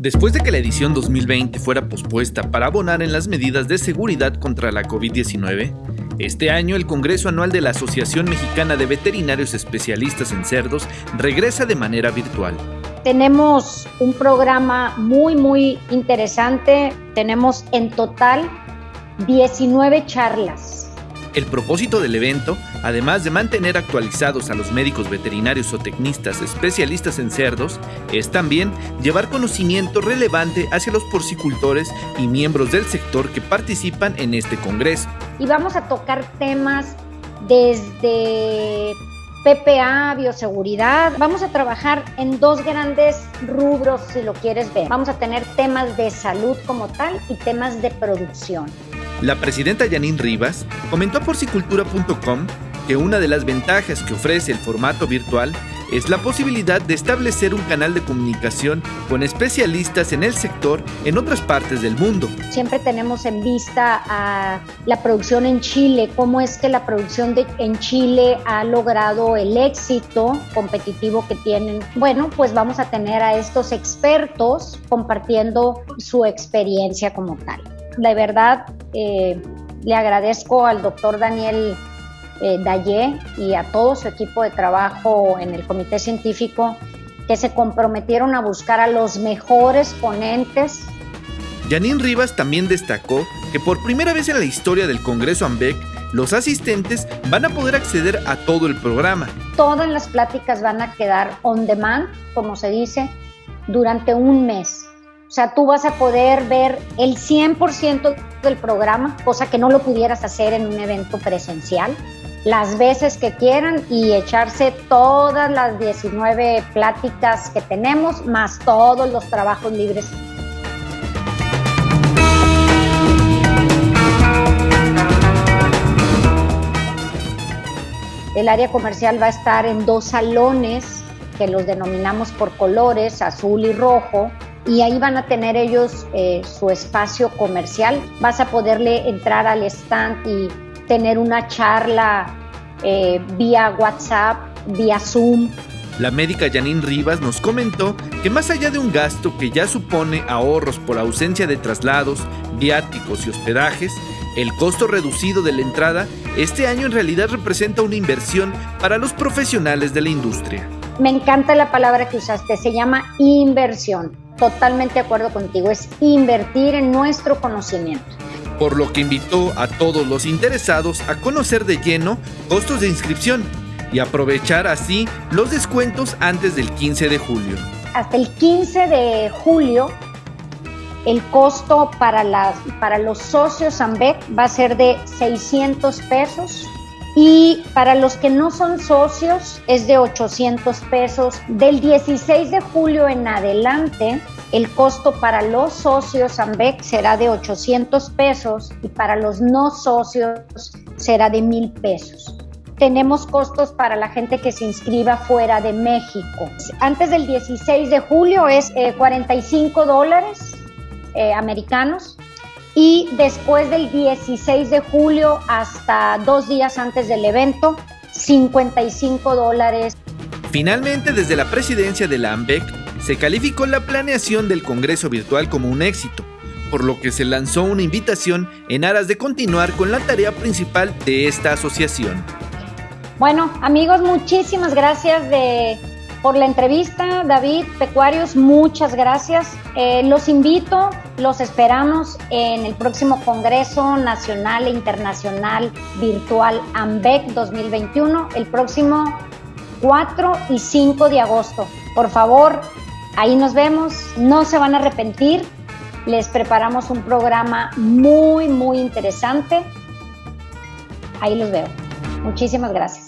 Después de que la edición 2020 fuera pospuesta para abonar en las medidas de seguridad contra la COVID-19, este año el Congreso Anual de la Asociación Mexicana de Veterinarios Especialistas en Cerdos regresa de manera virtual. Tenemos un programa muy, muy interesante. Tenemos en total 19 charlas el propósito del evento, además de mantener actualizados a los médicos veterinarios o tecnistas especialistas en cerdos, es también llevar conocimiento relevante hacia los porcicultores y miembros del sector que participan en este congreso. Y vamos a tocar temas desde PPA, bioseguridad. Vamos a trabajar en dos grandes rubros, si lo quieres ver. Vamos a tener temas de salud como tal y temas de producción. La presidenta Janine Rivas comentó a porcicultura.com que una de las ventajas que ofrece el formato virtual es la posibilidad de establecer un canal de comunicación con especialistas en el sector en otras partes del mundo. Siempre tenemos en vista la producción en Chile, cómo es que la producción en Chile ha logrado el éxito competitivo que tienen. Bueno, pues vamos a tener a estos expertos compartiendo su experiencia como tal de verdad eh, le agradezco al doctor Daniel eh, Dayé y a todo su equipo de trabajo en el comité científico que se comprometieron a buscar a los mejores ponentes. Janine Rivas también destacó que por primera vez en la historia del Congreso AMBEC, los asistentes van a poder acceder a todo el programa. Todas las pláticas van a quedar on demand, como se dice, durante un mes. O sea, tú vas a poder ver el 100% del programa, cosa que no lo pudieras hacer en un evento presencial, las veces que quieran y echarse todas las 19 pláticas que tenemos, más todos los trabajos libres. El área comercial va a estar en dos salones que los denominamos por colores, azul y rojo, y ahí van a tener ellos eh, su espacio comercial. Vas a poderle entrar al stand y tener una charla eh, vía WhatsApp, vía Zoom. La médica Janine Rivas nos comentó que más allá de un gasto que ya supone ahorros por ausencia de traslados, viáticos y hospedajes, el costo reducido de la entrada este año en realidad representa una inversión para los profesionales de la industria. Me encanta la palabra que usaste, se llama inversión totalmente de acuerdo contigo, es invertir en nuestro conocimiento. Por lo que invitó a todos los interesados a conocer de lleno costos de inscripción y aprovechar así los descuentos antes del 15 de julio. Hasta el 15 de julio, el costo para, las, para los socios AMBEC va a ser de 600 pesos y para los que no son socios es de 800 pesos. Del 16 de julio en adelante, el costo para los socios AMBEC será de 800 pesos y para los no socios será de 1000 pesos. Tenemos costos para la gente que se inscriba fuera de México. Antes del 16 de julio es 45 eh, dólares eh, americanos y después del 16 de julio hasta dos días antes del evento, 55 dólares. Finalmente, desde la presidencia de la AMBEC, se calificó la planeación del Congreso Virtual como un éxito, por lo que se lanzó una invitación en aras de continuar con la tarea principal de esta asociación. Bueno, amigos, muchísimas gracias de por la entrevista, David Pecuarios, muchas gracias. Eh, los invito, los esperamos en el próximo Congreso Nacional e Internacional Virtual AMBEC 2021, el próximo 4 y 5 de agosto. Por favor, ahí nos vemos, no se van a arrepentir. Les preparamos un programa muy, muy interesante. Ahí los veo. Muchísimas gracias.